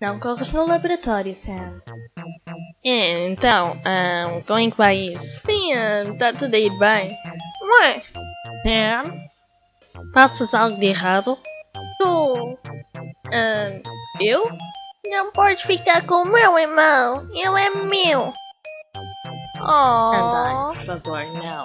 Não corres no laboratório, Sam. É, então, um, como é que vai isso? Sim, está tudo a ir bem. Ué? Sam? Passas algo de errado? Tu? Um, eu? Não podes ficar com o meu irmão. eu é meu. Oh. Andai, por favor, não.